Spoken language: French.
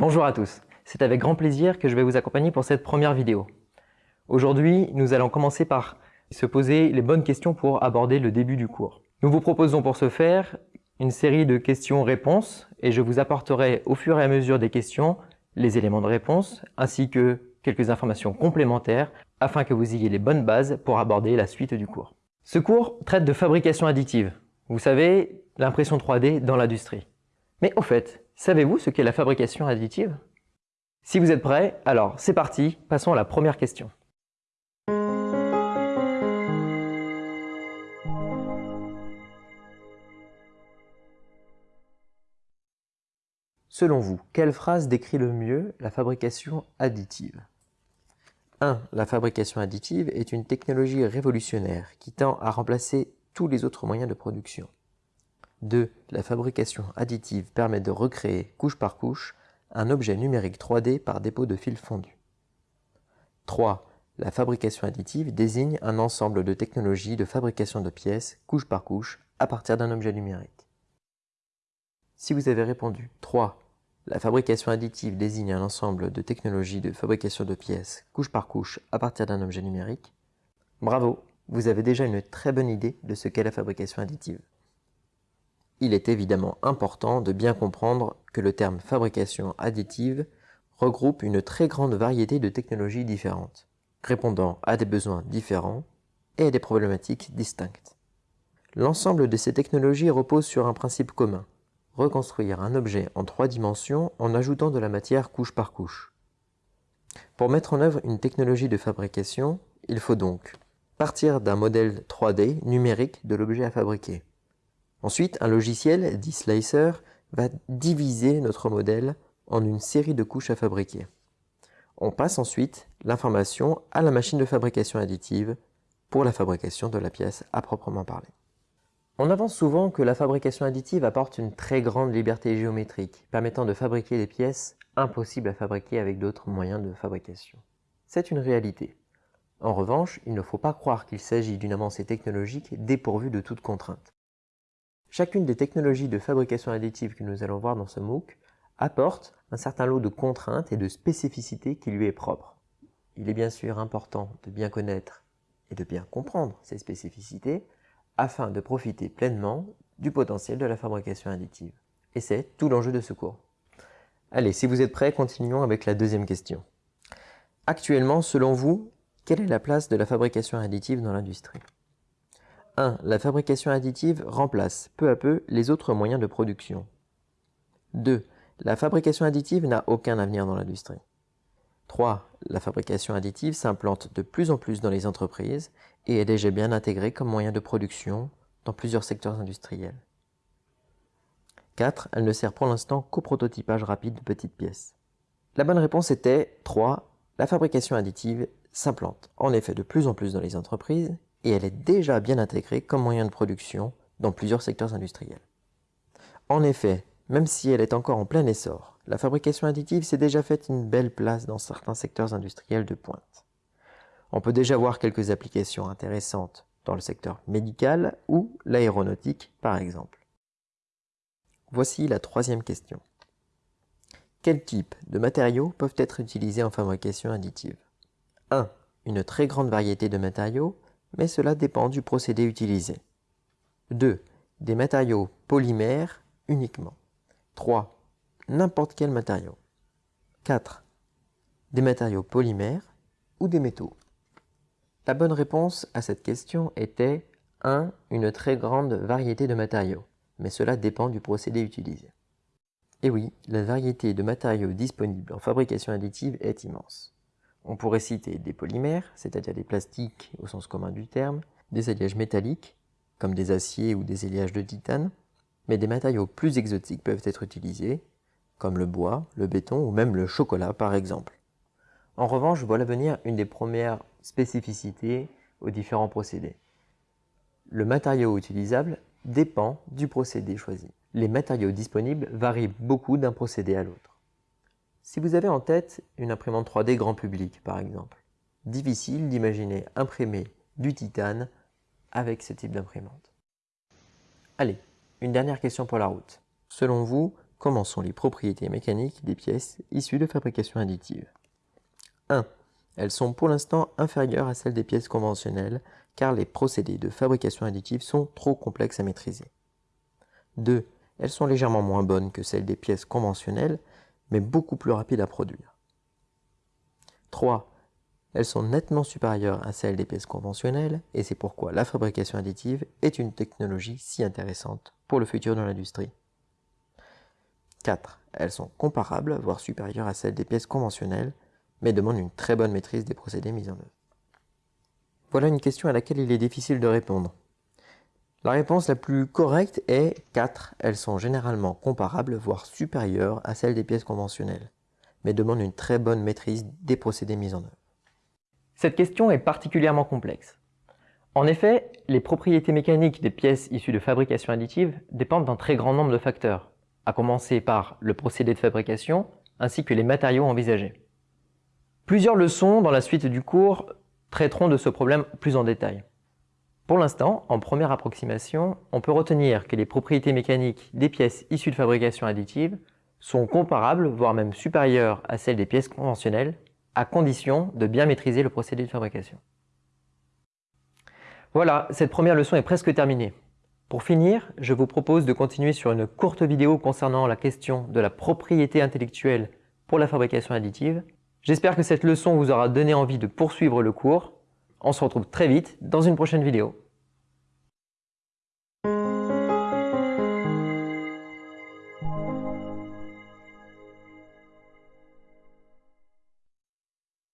Bonjour à tous, c'est avec grand plaisir que je vais vous accompagner pour cette première vidéo. Aujourd'hui, nous allons commencer par se poser les bonnes questions pour aborder le début du cours. Nous vous proposons pour ce faire une série de questions-réponses et je vous apporterai au fur et à mesure des questions les éléments de réponse ainsi que quelques informations complémentaires afin que vous ayez les bonnes bases pour aborder la suite du cours. Ce cours traite de fabrication additive. Vous savez, l'impression 3D dans l'industrie. Mais au fait, savez-vous ce qu'est la fabrication additive? Si vous êtes prêts, alors c'est parti, passons à la première question. Selon vous, quelle phrase décrit le mieux la fabrication additive? 1. La fabrication additive est une technologie révolutionnaire qui tend à remplacer tous les autres moyens de production. 2. La fabrication additive permet de recréer, couche par couche, un objet numérique 3D par dépôt de fils fondus. 3. La fabrication additive désigne un ensemble de technologies de fabrication de pièces, couche par couche, à partir d'un objet numérique. Si vous avez répondu 3, la fabrication additive désigne un ensemble de technologies de fabrication de pièces, couche par couche, à partir d'un objet numérique. Bravo, vous avez déjà une très bonne idée de ce qu'est la fabrication additive. Il est évidemment important de bien comprendre que le terme fabrication additive regroupe une très grande variété de technologies différentes, répondant à des besoins différents et à des problématiques distinctes. L'ensemble de ces technologies repose sur un principe commun, reconstruire un objet en trois dimensions en ajoutant de la matière couche par couche. Pour mettre en œuvre une technologie de fabrication, il faut donc partir d'un modèle 3D numérique de l'objet à fabriquer. Ensuite, un logiciel, dit Slicer, va diviser notre modèle en une série de couches à fabriquer. On passe ensuite l'information à la machine de fabrication additive pour la fabrication de la pièce à proprement parler. On avance souvent que la fabrication additive apporte une très grande liberté géométrique, permettant de fabriquer des pièces impossibles à fabriquer avec d'autres moyens de fabrication. C'est une réalité. En revanche, il ne faut pas croire qu'il s'agit d'une avancée technologique dépourvue de toute contrainte. Chacune des technologies de fabrication additive que nous allons voir dans ce MOOC apporte un certain lot de contraintes et de spécificités qui lui est propre. Il est bien sûr important de bien connaître et de bien comprendre ces spécificités afin de profiter pleinement du potentiel de la fabrication additive. Et c'est tout l'enjeu de ce cours. Allez, si vous êtes prêts, continuons avec la deuxième question. Actuellement, selon vous, quelle est la place de la fabrication additive dans l'industrie? 1. La fabrication additive remplace peu à peu les autres moyens de production. 2. La fabrication additive n'a aucun avenir dans l'industrie. 3. La fabrication additive s'implante de plus en plus dans les entreprises et est déjà bien intégrée comme moyen de production dans plusieurs secteurs industriels. 4. Elle ne sert pour l'instant qu'au prototypage rapide de petites pièces. La bonne réponse était 3. La fabrication additive s'implante en effet de plus en plus dans les entreprises et elle est déjà bien intégrée comme moyen de production dans plusieurs secteurs industriels. En effet, même si elle est encore en plein essor, la fabrication additive s'est déjà faite une belle place dans certains secteurs industriels de pointe. On peut déjà voir quelques applications intéressantes dans le secteur médical ou l'aéronautique par exemple. Voici la troisième question. Quels types de matériaux peuvent être utilisés en fabrication additive? 1. Une très grande variété de matériaux, mais cela dépend du procédé utilisé. 2. Des matériaux polymères uniquement. 3. N'importe quel matériau. 4. Des matériaux polymères ou des métaux. La bonne réponse à cette question était 1. Une très grande variété de matériaux, mais cela dépend du procédé utilisé. Et oui, la variété de matériaux disponibles en fabrication additive est immense. On pourrait citer des polymères, c'est-à-dire des plastiques au sens commun du terme, des alliages métalliques, comme des aciers ou des alliages de titane, mais des matériaux plus exotiques peuvent être utilisés, comme le bois, le béton ou même le chocolat par exemple. En revanche, voilà venir une des premières spécificités aux différents procédés. Le matériau utilisable dépend du procédé choisi. Les matériaux disponibles varient beaucoup d'un procédé à l'autre. Si vous avez en tête une imprimante 3D grand public par exemple, difficile d'imaginer imprimer du titane avec ce type d'imprimante. Allez, une dernière question pour la route. Selon vous, comment sont les propriétés mécaniques des pièces issues de fabrication additive? 1. Elles sont pour l'instant inférieures à celles des pièces conventionnelles car les procédés de fabrication additive sont trop complexes à maîtriser. 2. Elles sont légèrement moins bonnes que celles des pièces conventionnelles, mais beaucoup plus rapides à produire. 3. Elles sont nettement supérieures à celles des pièces conventionnelles et c'est pourquoi la fabrication additive est une technologie si intéressante pour le futur de l'industrie. 4. Elles sont comparables, voire supérieures à celles des pièces conventionnelles, mais demandent une très bonne maîtrise des procédés mis en œuvre. Voilà une question à laquelle il est difficile de répondre. La réponse la plus correcte est 4. Elles sont généralement comparables, voire supérieures à celles des pièces conventionnelles, mais demandent une très bonne maîtrise des procédés mis en œuvre. Cette question est particulièrement complexe. En effet, les propriétés mécaniques des pièces issues de fabrication additive dépendent d'un très grand nombre de facteurs, à commencer par le procédé de fabrication ainsi que les matériaux envisagés. Plusieurs leçons dans la suite du cours traiteront de ce problème plus en détail. Pour l'instant, en première approximation, on peut retenir que les propriétés mécaniques des pièces issues de fabrication additive sont comparables, voire même supérieures à celles des pièces conventionnelles, à condition de bien maîtriser le procédé de fabrication. Voilà, cette première leçon est presque terminée. Pour finir, je vous propose de continuer sur une courte vidéo concernant la question de la propriété intellectuelle pour la fabrication additive J'espère que cette leçon vous aura donné envie de poursuivre le cours. On se retrouve très vite dans une prochaine vidéo.